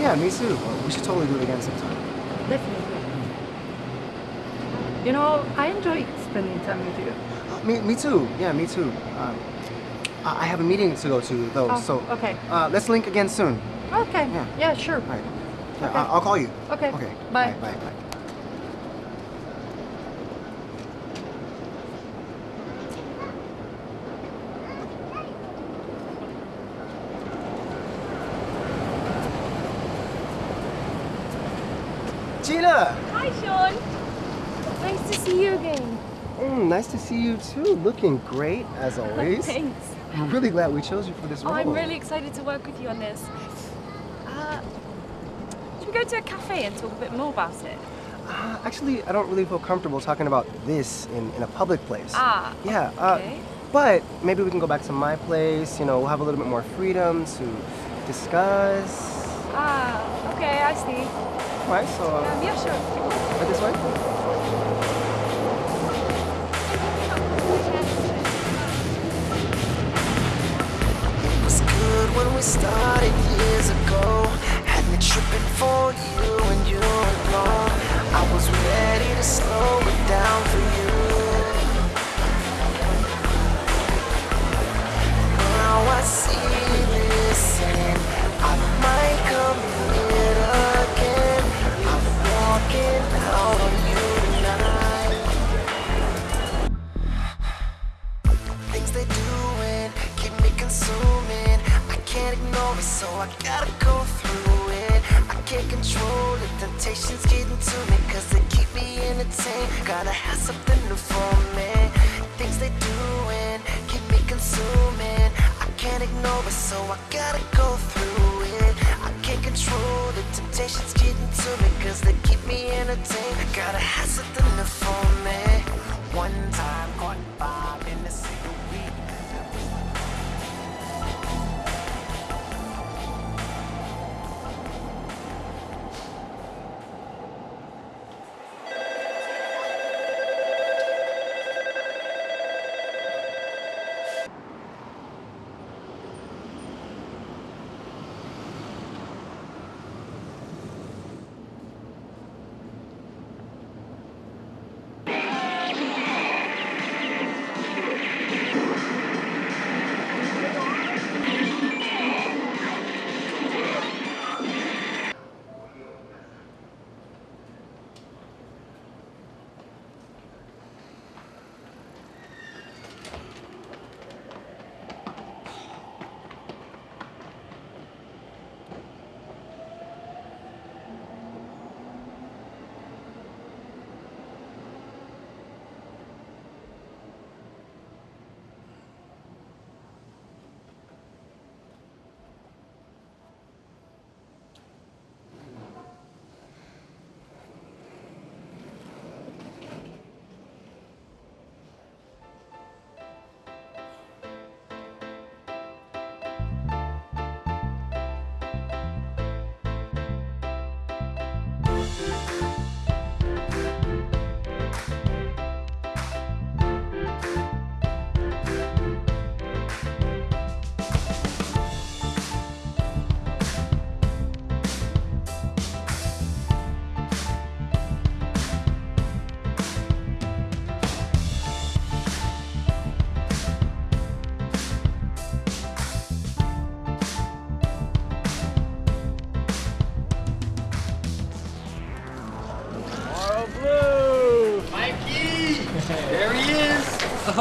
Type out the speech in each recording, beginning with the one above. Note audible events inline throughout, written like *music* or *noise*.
yeah, me too. Well, we should totally do it again sometime. Definitely. You know, I enjoy spending time with you. *gasps* Me, me too. Yeah, me too. Um, I I have a meeting to go to though, Oh, so okay. uh, let's link again soon. Okay. Yeah. Yeah, sure. All right. Yeah, Okay. I'll call you. Okay. Okay. Bye. Bye. Bye. Gina! Hi, Sean. Nice to see you again. Mm, nice to see you too. Looking great as *laughs* always. Thanks. I'm really glad we chose you for this Oh, role. I'm really excited to work with you on this. Uh, should we go to a cafe and talk a bit more about it? Uh, actually, I don't really feel comfortable talking about this in, in a public place. Ah, Yeah, uh, okay. but maybe we can go back to my place. You know, we'll have a little bit more freedom to discuss. Ah, okay, I see. All right, so uh, Um, yeah, sure. right this way. We started years ago. Had me tripping for you and you alone. I was ready to slow it down for you. It, so I gotta go through it. I can't control it, temptations getting to me, cause they keep me entertained. Gotta have something new for me. Things they doing keep me consuming. I can't ignore it, so I gotta go through it. I can't control the temptations getting to me, cause they keep me entertained. Gotta have something new for me. One time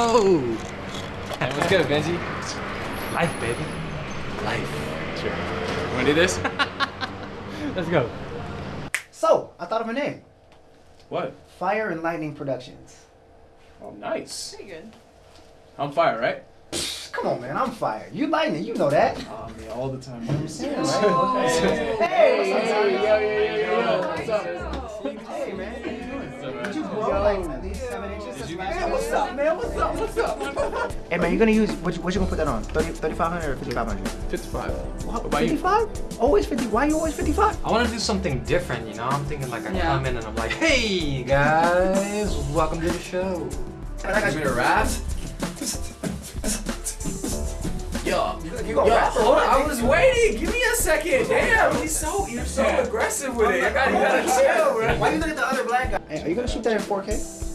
Oh! Hey, what's good, Benji? Life, baby. Life. Sure. Wanna do this? Let's go. So, I thought of a name. what? Fire and Lightning Productions. Oh, nice. Pretty good. I'm fire, right? Come on, man, I'm fire. You lightning, you know that. Oh, me all the time. Let me see. Oh. Hey, Hey, yo, yo, yo, yo. What's up? Hey, man, how you doing? What's up, man? Did you grow like at least seven inches? Since last get time? what's up, man? What's up? What's up? *laughs* hey, man, you're gonna use what? You, what you gonna put that on? 30, 3500 or 5500? 55. What about you? 55? Always 50. Why are you always 55? I want to do something different, you know? I'm thinking like I Yeah. come in and I'm like, hey guys, welcome to the show. I got you in a rap? Yo, You gonna Yo, rap hold on, I was waiting. Give me a second. Damn, he's so you're so aggressive with it. You gotta, you gotta chill, bro. Why you look at the other black guy? Hey, are you gonna shoot that in 4K?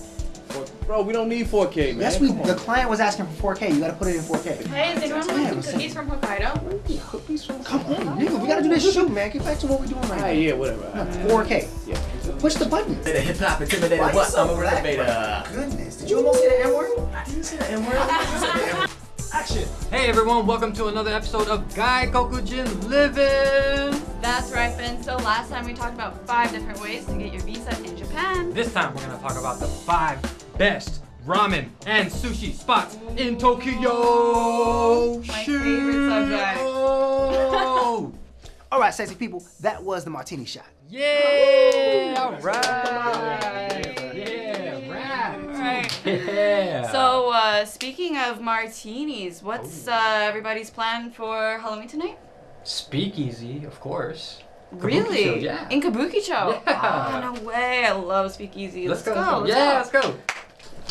Bro, we don't need 4K, man. Yes, we. The client was asking for 4K. You gotta put it in 4K. Hey, is anyone Damn, want some cookies from Hokkaido? Cookies from. Come on, nigga. We gotta do this shoot, man. Get back to what we're doing right Alright, yeah, whatever. now. 4K. Yeah. Push the button. Did a Hip hop intimidated Why you what? so I'm a black, innovator. Goodness, did you almost say the N word? I didn't say the N word. *laughs* Action. Hey everyone, welcome to another episode of Gaikokujin Living. That's right, Ben. So last time we talked about five different ways to get your visa in Japan. This time we're gonna talk about the five best ramen and sushi spots in Tokyo. My favorite subject. Oh. *laughs* All right, sexy people. That was the martini shot. yeah! All right. Yeah, rap. Right. Yeah. So, uh, speaking of martinis, what's uh, everybody's plan for Halloween tonight? Speakeasy, of course. really? Kabukicho, yeah. In Kabukicho? Yeah. Oh, no way. I love Speakeasy. Let's, Let's, go. go. Yeah, let's let's go.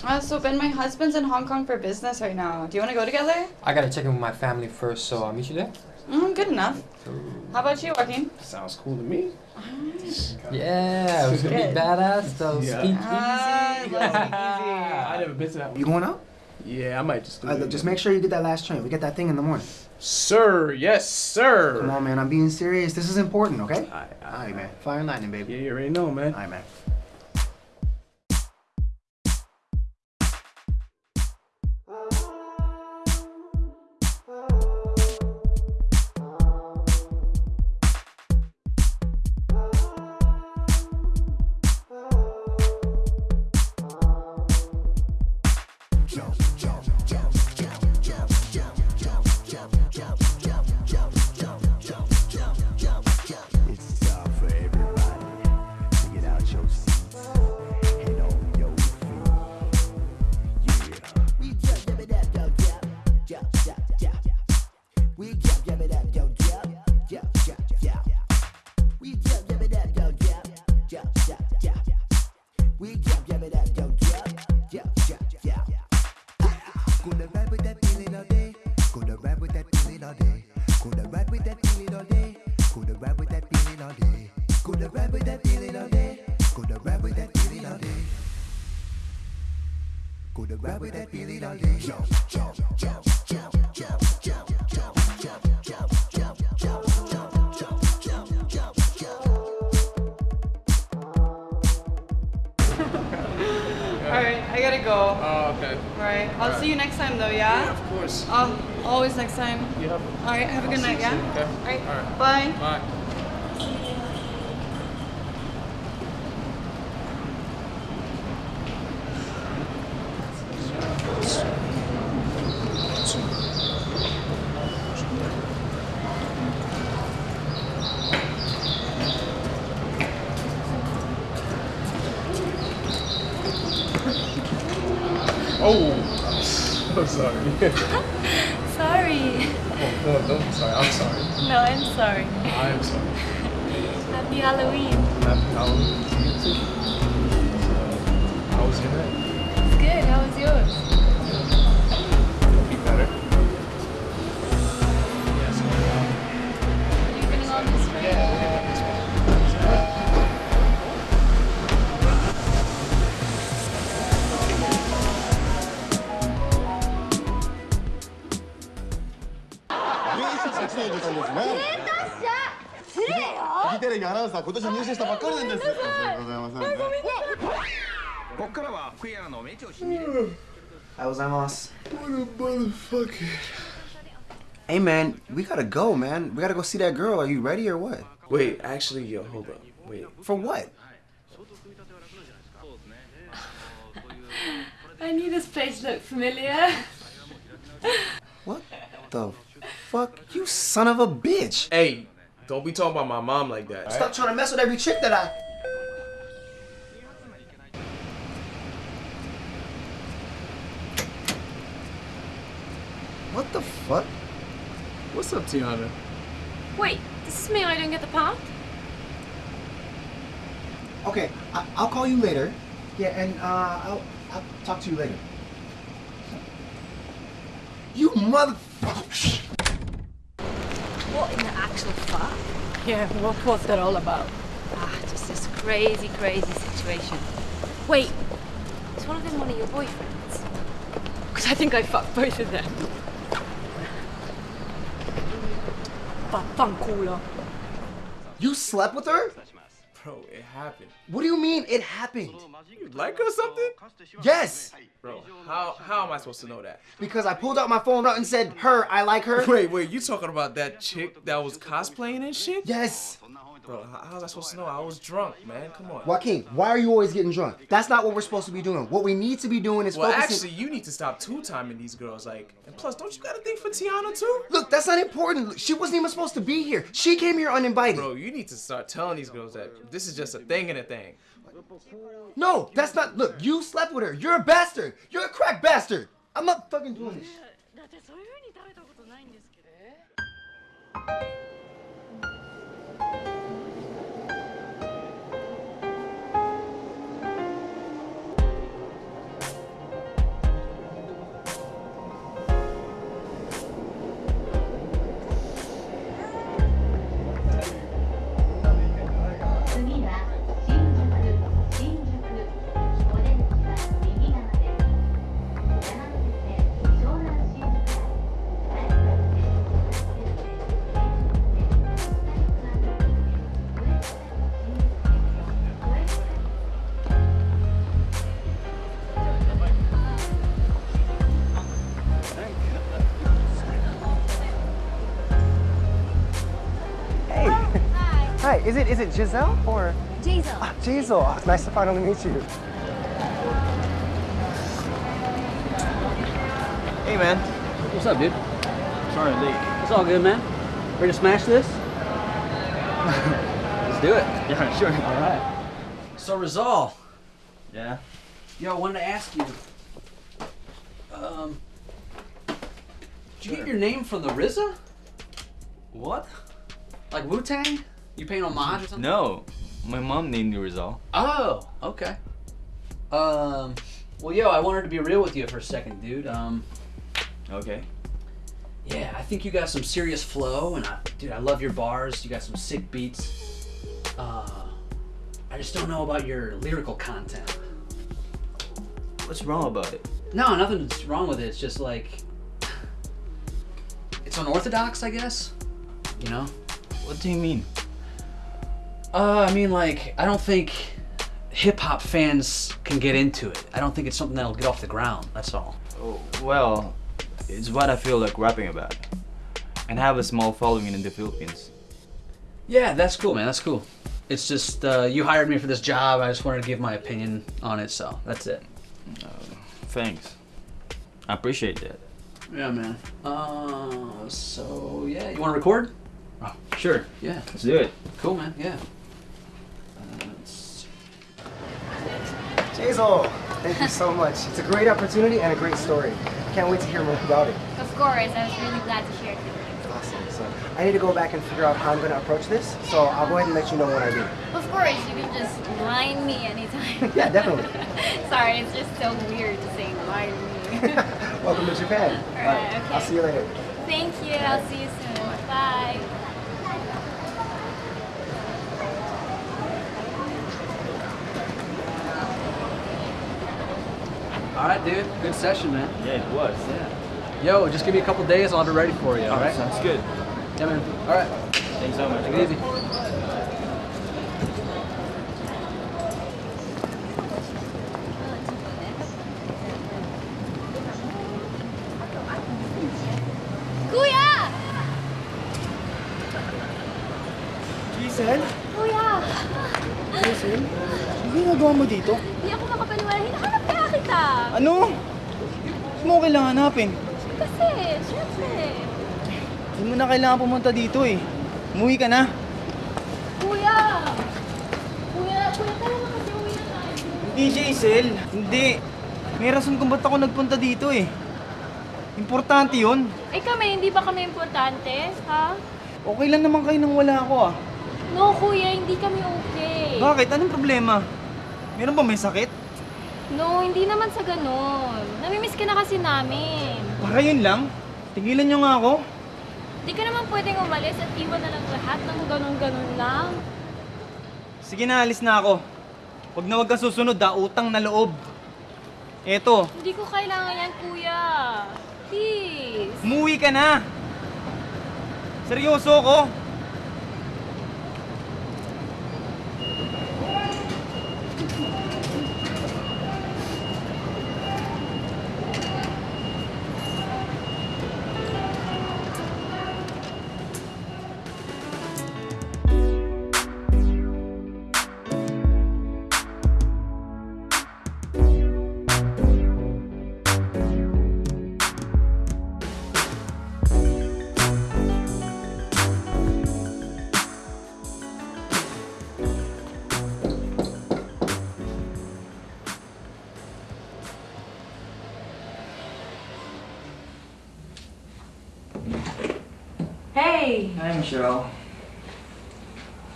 Go. Uh, so, Ben, my husband's in Hong Kong for business right now. Do you want to go together? I gotta check in with my family first, so I'll meet you there. Mm, good enough. How about you, Joaquin? Sounds cool to me. Yeah, it was gonna be Good. badass though. Yeah. Speakeasy. I love I never been to that one. You going out? Yeah, I might just do Uh, it. look, just make sure you get that last train. We get that thing in the morning. Sir, yes, sir. Come on, man. I'm being serious. This is important, okay? Alright, All right, man. Fire and lightning, baby. Yeah, you already know, man. All right, man. Uh, always next time. Yeah. All right. Have a good night. Yeah. Okay. All right. All right. Bye. Bye. Oh, *laughs* I'm sorry. *laughs* Happy Halloween. Happy Halloween ことじゃ入社したばっかりなんです。ありがとうございます。あ、ごめんなさい。こっからはフェアの名調子に。おはようございます。What a motherfucker. Hey man, we gotta go, man. We gotta go see that girl. Are you ready or what? Wait, actually, yo, hold up. Wait. For what? *laughs* I knew this place looked familiar. what the fuck? You son of a bitch! Hey, don't be talking about my mom like that. Stop trying to mess with every chick that I. What the fuck? What's up, Tiana? Wait, does this mean I don't get the part? Okay, I- I'll call you later. Yeah, and uh, I'll I'll talk to you later. You mother. In the actual fuck? Yeah, what was that all about? Ah, just this crazy, crazy situation. Wait, is one of them one of your boyfriends? Because I think I fucked both of them. Vaffanculo. You slept with her? Bro, it happened. What do you mean it happened? You like her or something? Yes, Bro, how how am I supposed to know that? because I pulled out my phone out and said, her, I like her. Wait, wait, you talking about that chick that was cosplaying and shit? Yes. Bro, how, how was I supposed to know? I was drunk, man. Come on. Joaquin, why are you always getting drunk? That's not what we're supposed to be doing. What we need to be doing is Well, focusing. actually, you need to stop two-timing these girls. Like, and plus, don't you got a thing for Tiana too? Look, that's not important. She wasn't even supposed to be here. She came here uninvited. Bro, you need to start telling these girls that this is just a thing and a thing. No, that's not. Look, you slept with her. You're a bastard. You're a crack bastard. I'm not fucking doing this. Hi. Is it is it Giselle or Jason. ah, Jazel? Oh, it's nice to finally meet you. Hey, man. What's up, dude? Sorry late. It's all good, man. Ready to smash this? *laughs* Let's do it. Yeah, sure. All right. So Rizal, Yeah. yo, I wanted to ask you. Um, did you get your name from the RZA? What? Like Wu Tang? You paying homage or something? No. My mom named you Rizal. Oh, okay. Um, well, yo, I wanted to be real with you for a second, dude. Um, Okay. yeah, I think you got some serious flow, and I, dude, I love your bars. You got some sick beats. Uh, I just don't know about your lyrical content. What's wrong about it? No, nothing's wrong with it. It's just like *sighs* it's unorthodox, I guess. You know? What do you mean? Uh, I mean, like, I don't think hip hop fans can get into it. I don't think it's something that'll get off the ground. That's all. Oh, well, it's what I feel like rapping about. And have a small following in the Philippines. Yeah, that's cool, man. That's cool. It's just uh, you hired me for this job. I just wanted to give my opinion on it, so that's it. Thanks. I appreciate that. Yeah, man. Uh, so yeah, you want to record? Oh, sure. Yeah, Let's do it. cool, man. Yeah. Let's- thank you so much. It's a great opportunity and a great story. Can't wait to hear more about it. Of course, I was really glad to hear it. Awesome. So I need to go back and figure out how I'm going to approach this. So I'll go ahead and let you know when I do. Of course, you can just line me anytime. *laughs* Yeah, definitely. *laughs* Sorry, it's just so weird to say line me. *laughs* Welcome to Japan. Alright, I'll see you later. Thank you. I'll see you soon. Bye. All right, dude. Good session, man. Yeah, it was. Yeah. Yo, just give me a couple days. I'll have it ready for you. All right. Sounds good. Yeah, man. All right. Thanks so much. Take it easy. Kuya! Giselle? Kuya! Giselle? Ano ginagawa mo dito? Ano? Mo kailangan hanapin? Kasi, syempre. Hindi mo na kailangan pumunta dito eh. Umuwi ka na. Kuya! Kuya, kuya, tara na kasi uwi na tayo. Hindi, Giselle. Hindi. May rason kung ba't ako nagpunta dito eh. Importante yun. Eh kami, hindi ba kami importante? Ha? Okay lang naman kayo nang wala ako ah. No, kuya, hindi kami okay. Bakit? Anong problema? Meron ba may sakit? No, hindi naman sa ganun. Namimiss ka na kasi namin. Para yun lang. Tigilan nyo nga ako. Di ka naman pwedeng umalis at iwan na lang lahat ng ganun-ganun lang. Sige na, alis na ako. Huwag na huwag kang susunod ha, utang na loob. Eto, Hindi ko kailangan yan, kuya. Please. umuwi ka na. Seryoso ko. Michelle.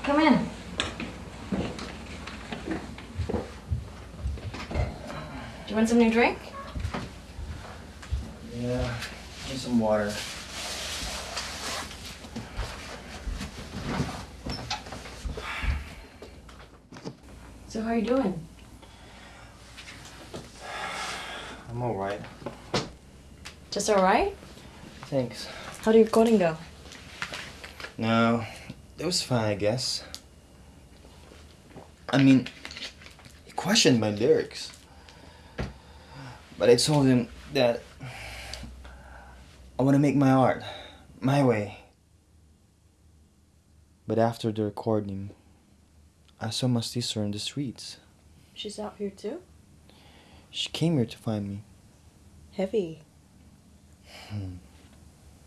come in. Do you want some new drink? Yeah, need some water. So how are you doing? I'm alright. Just alright? Thanks. How did your coding go? No, it was fine, I guess. I mean, he questioned my lyrics. But I told him that I want to make my art my way. But after the recording, I saw my sister in the streets. She's out here too? She came here to find me. Heavy. Hmm.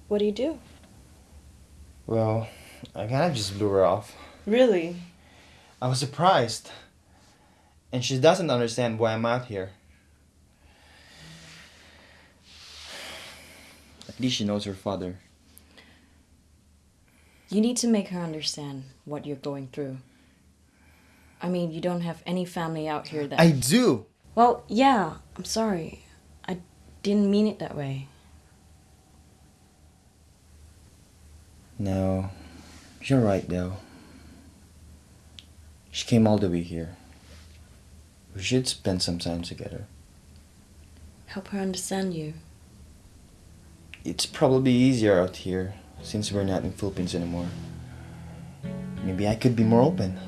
What do you do? Well, I kind of just blew her off. Really? I was surprised. And she doesn't understand why I'm out here. At least she knows her father. You need to make her understand what you're going through. I mean, you don't have any family out here that. I do! Well, yeah, I'm sorry. I didn't mean it that way. No, you're right though. She came all the way here. We should spend some time together. Help her understand you. It's probably easier out here since we're not in the Philippines anymore. Maybe I could be more open.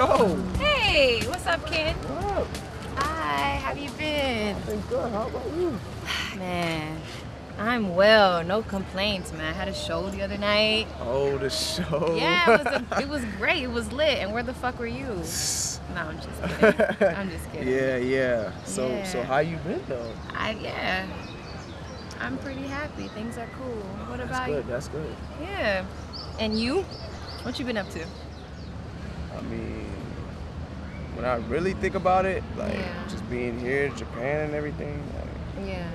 Joe! Hey, what's up, kid? What up? Hi, how have you been? Been good. How about you? *sighs* Man, I'm well. No complaints, man. I had a show the other night. Oh, the show. Yeah, it was, a, *laughs* it was great. It was lit. And where the fuck were you? *laughs* No, I'm just kidding. I'm just kidding. *laughs* yeah, yeah. So, so how you been though? I yeah. I'm pretty happy. Things are cool. What That's about good. you? That's good. Yeah. And you? What you been up to? I mean, when I really think about it, like Yeah. just being here, in Japan and everything, like, Yeah.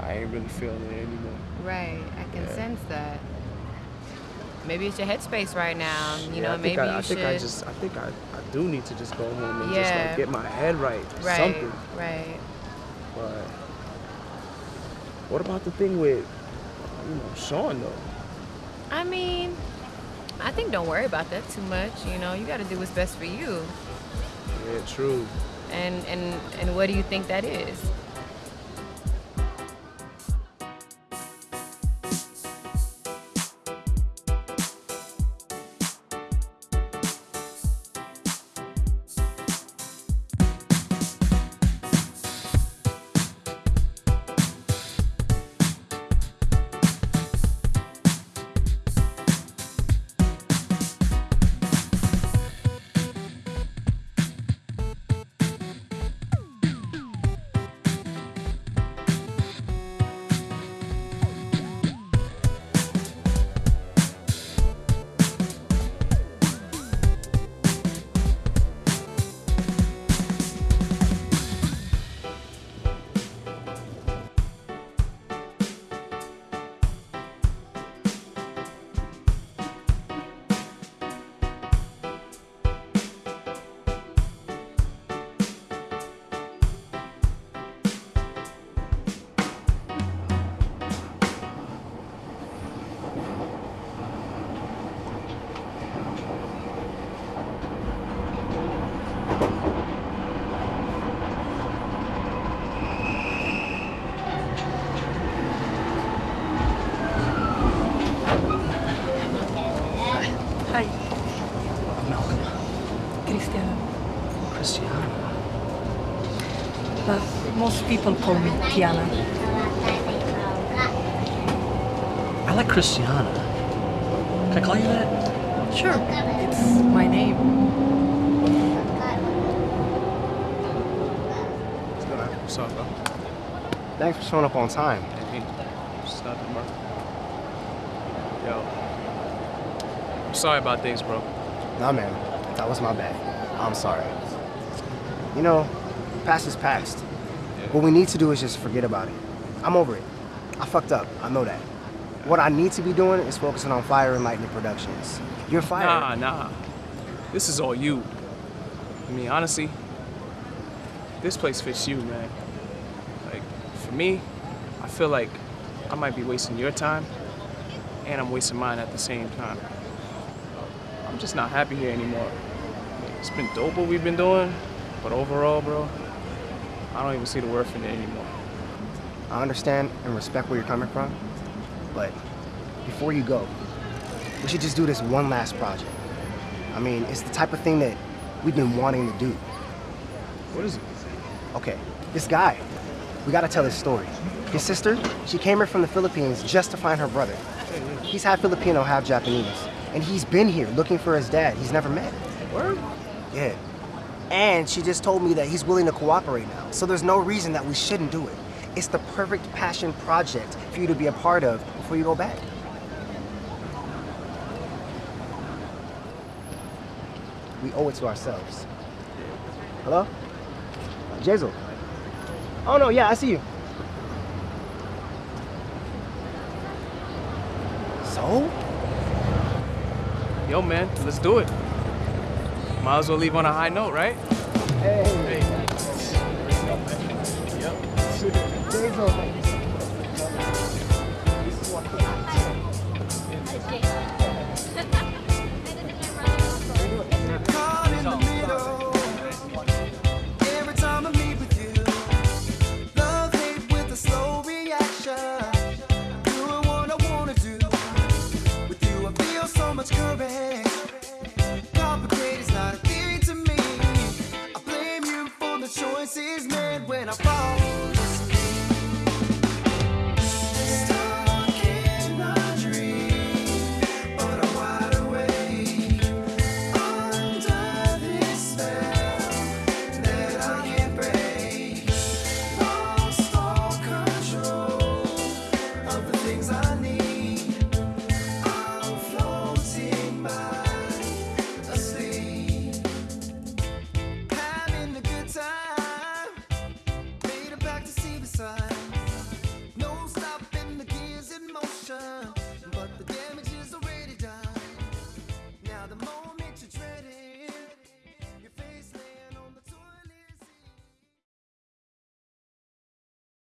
I ain't really feeling it anymore. Right. I can Yeah. sense that. Maybe it's your headspace right now. You Yeah, know, I maybe I, you I should. think I just, I think I, I do need to just go home and just like get my head right. or right. Something. Right. But what about the thing with, you know, Sean though? I mean, I think don't worry about that too much. You know, you got to do what's best for you. Yeah, true. And and and what do you think that is? Most people call me Tiana. I like Christiana. Can I call you that? Sure, it's my name. What's up, bro? Thanks for showing up on time. Hey, just nothing, bro. Yo. I'm sorry about things, bro. Nah, man. That was my bad. I'm sorry. You know, past is past. What we need to do is just forget about it. I'm over it. I fucked up. I know that. What I need to be doing is focusing on Fire and Lightning Productions. You're Fire. Nah, nah. This is all you. I mean, honestly, this place fits you, man. Like, for me, I feel like I might be wasting your time, and I'm wasting mine at the same time. I'm just not happy here anymore. It's been dope what we've been doing, but overall, bro, I don't even see the worth in it anymore. I understand and respect where you're coming from, but before you go, we should just do this one last project. I mean, it's the type of thing that we've been wanting to do. What is it? Okay, this guy, we gotta tell his story. His sister, she came here from the Philippines just to find her brother. He's half Filipino, half Japanese, and he's been here looking for his dad he's never met. Word? Yeah. And she just told me that he's willing to cooperate now, so there's no reason that we shouldn't do it. It's the perfect passion project for you to be a part of before you go back. We owe it to ourselves. Hello? Jazel. Oh no, yeah, I see you. So? Yo, man, let's do it. Might as well leave on a high note, right? Hey. The